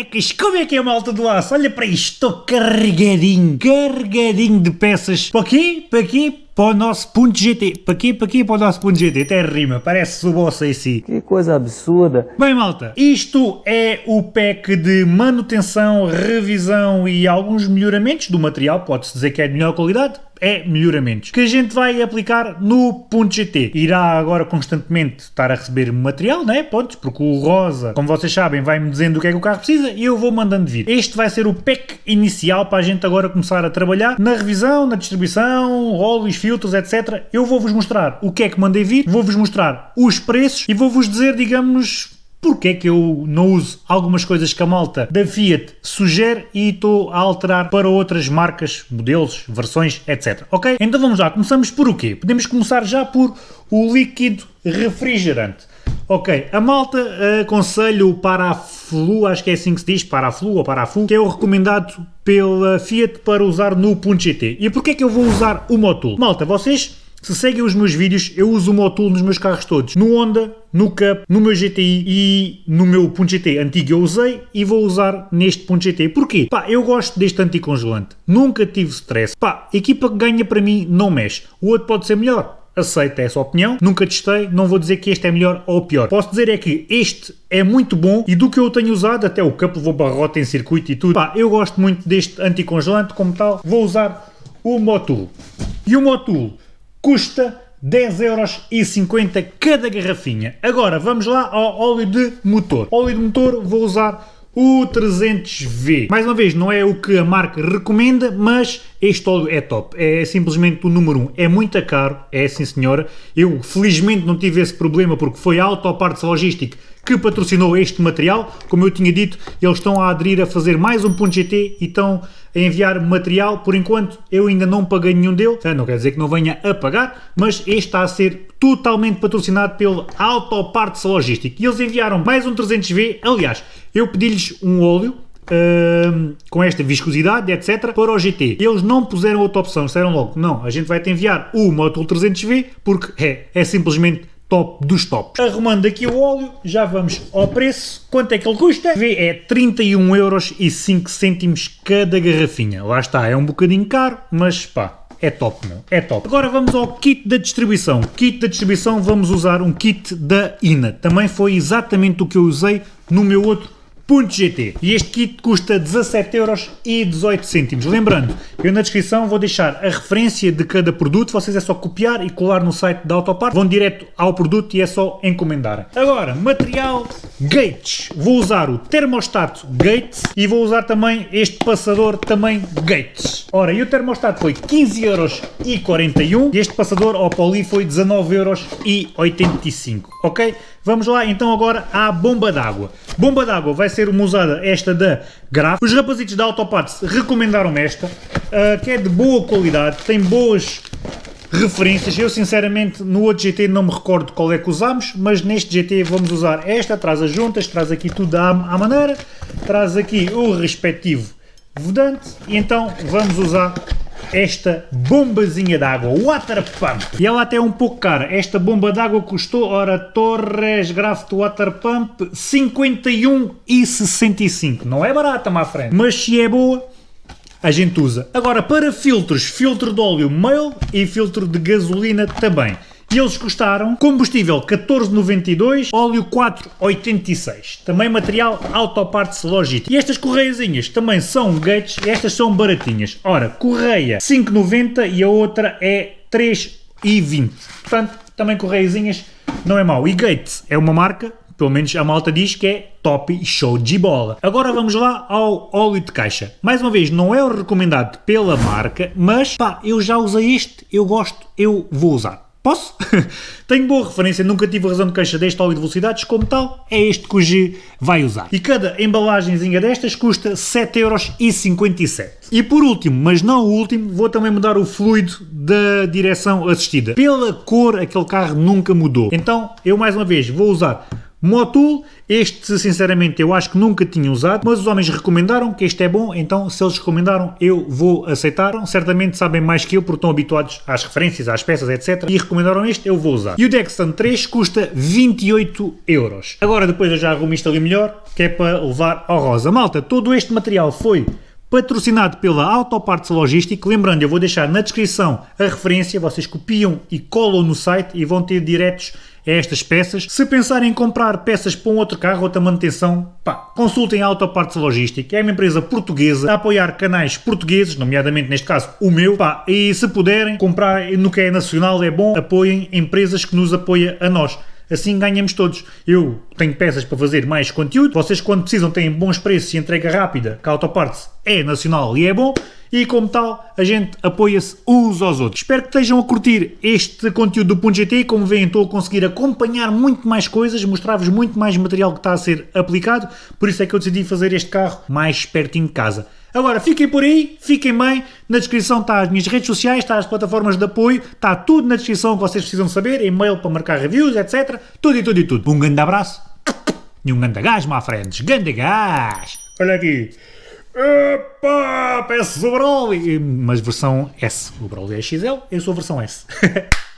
Bonecas, como é que é malta do aço? Olha para isto, estou carregadinho, carregadinho de peças. Para quê? Para quê? Para o nosso ponto GT. Para quê? Para quê? Para o nosso ponto GT. Até rima, parece o boss em si. Que coisa absurda. Bem malta, isto é o pack de manutenção, revisão e alguns melhoramentos do material. Pode-se dizer que é de melhor qualidade é melhoramentos que a gente vai aplicar no .gt. Irá agora constantemente estar a receber material, né? Pontos, porque o Rosa, como vocês sabem, vai-me dizendo o que é que o carro precisa e eu vou mandando vir. Este vai ser o pack inicial para a gente agora começar a trabalhar na revisão, na distribuição, óleos, filtros, etc. Eu vou-vos mostrar o que é que mandei vir, vou-vos mostrar os preços e vou-vos dizer, digamos, porque é que eu não uso algumas coisas que a malta da Fiat sugere e estou a alterar para outras marcas, modelos, versões, etc. Ok? Então vamos lá, começamos por o quê? Podemos começar já por o líquido refrigerante. Ok, a malta uh, aconselha o Paraflu, acho que é assim que se diz, Paraflu ou Parafu, que é o recomendado pela Fiat para usar no .gt. E porquê é que eu vou usar o Motul? Malta, vocês se seguem os meus vídeos, eu uso o Motul nos meus carros todos. No Honda, no Cup, no meu GTI e no meu .gt antigo eu usei e vou usar neste .gt. Porquê? Pá, eu gosto deste anticongelante. Nunca tive stress. Pá, equipa que ganha para mim não mexe. O outro pode ser melhor. Aceito essa opinião, nunca testei, não vou dizer que este é melhor ou pior. Posso dizer é que este é muito bom e do que eu tenho usado, até o Cup levou barrota em circuito e tudo, pá, eu gosto muito deste anticongelante como tal, vou usar o Motul. E o Motul custa 10,50€ cada garrafinha. Agora vamos lá ao óleo de motor. Óleo de motor vou usar o 300V. Mais uma vez, não é o que a marca recomenda, mas este óleo é top. É simplesmente o número 1. Um. É muito caro, é sim senhora. Eu felizmente não tive esse problema porque foi a Autoparts Logística que patrocinou este material. Como eu tinha dito, eles estão a aderir a fazer mais um ponto GT e estão a enviar material. Por enquanto, eu ainda não paguei nenhum deles. Não quer dizer que não venha a pagar, mas este está a ser totalmente patrocinado pelo Autoparts Logística. E eles enviaram mais um 300V. Aliás, eu pedi-lhes um óleo Uh, com esta viscosidade, etc, para o GT. Eles não puseram outra opção, disseram logo, não, a gente vai te enviar o Motul 300V porque é, é simplesmente top dos tops. Arrumando aqui o óleo, já vamos ao preço. Quanto é que ele custa? Vê, é 31 euros e 5 cêntimos cada garrafinha. Lá está, é um bocadinho caro, mas pá, é top, meu. É top. Agora vamos ao kit da distribuição. Kit da distribuição, vamos usar um kit da INA. Também foi exatamente o que eu usei no meu outro e este kit custa 17,18€. Lembrando, eu na descrição vou deixar a referência de cada produto, vocês é só copiar e colar no site da Autopart, vão direto ao produto e é só encomendar. Agora, material Gates. Vou usar o termostato Gates e vou usar também este passador também Gates. Ora, e o termostato foi 15,41€ e este passador ao poli foi 19,85€, ok? Vamos lá então agora à bomba d'água. Bomba d'água vai ser uma usada esta da Graf. Os rapazitos da Autoparts recomendaram esta, uh, que é de boa qualidade, tem boas referências. Eu sinceramente no outro GT não me recordo qual é que usámos, mas neste GT vamos usar esta, traz as juntas, traz aqui tudo à, à maneira, traz aqui o respectivo vedante e então vamos usar esta bombazinha d'água, Water Pump. E ela até é um pouco cara. Esta bomba d'água custou, ora, Torres Graft Water Pump 51,65. Não é barata, má frente. Mas se é boa, a gente usa. Agora, para filtros, filtro de óleo male e filtro de gasolina também e eles custaram combustível 14,92, óleo 4,86. Também material Autoparts Logit. E estas correiazinhas também são gates, estas são baratinhas. Ora, correia 5,90 e a outra é 3,20. Portanto, também correiazinhas não é mau. E Gates é uma marca pelo menos a malta diz que é top e show de bola. Agora vamos lá ao óleo de caixa. Mais uma vez, não é o recomendado pela marca, mas pá, eu já usei este, eu gosto, eu vou usar. Posso? Tenho boa referência, nunca tive razão de queixa deste óleo de velocidades, como tal, é este que o G vai usar. E cada embalagenzinha destas custa 7,57€. E por último, mas não o último, vou também mudar o fluido da direção assistida. Pela cor, aquele carro nunca mudou. Então, eu mais uma vez vou usar Motul, este sinceramente eu acho que nunca tinha usado, mas os homens recomendaram que este é bom, então se eles recomendaram eu vou aceitar. Certamente sabem mais que eu porque estão habituados às referências, às peças, etc. E recomendaram este, eu vou usar. E o Dexton 3 custa 28 euros. Agora depois eu já arrumo isto ali melhor, que é para levar ao rosa. Malta, todo este material foi patrocinado pela Autoparts Logística. Lembrando, eu vou deixar na descrição a referência, vocês copiam e colam no site e vão ter diretos a estas peças. Se pensarem em comprar peças para um outro carro, outra manutenção, pá, consultem a Autoparts Logística. É uma empresa portuguesa a apoiar canais portugueses, nomeadamente neste caso o meu, pá, e se puderem comprar no que é nacional é bom, apoiem empresas que nos apoiam a nós. Assim ganhamos todos. Eu tenho peças para fazer mais conteúdo, vocês quando precisam têm bons preços e entrega rápida, que a Autoparts é nacional e é bom, e como tal, a gente apoia-se uns aos outros. Espero que estejam a curtir este conteúdo do .gt, como veem estou a conseguir acompanhar muito mais coisas, mostrar-vos muito mais material que está a ser aplicado, por isso é que eu decidi fazer este carro mais pertinho de casa. Agora, fiquem por aí, fiquem bem, na descrição está as minhas redes sociais, está as plataformas de apoio, está tudo na descrição que vocês precisam saber, e-mail para marcar reviews, etc. Tudo e tudo e tudo. Um grande abraço e um grande gás, my friends. Grande gás! Olha aqui. Epa, peço o Broly! Mas versão S. O Broly é XL, eu sou a versão S.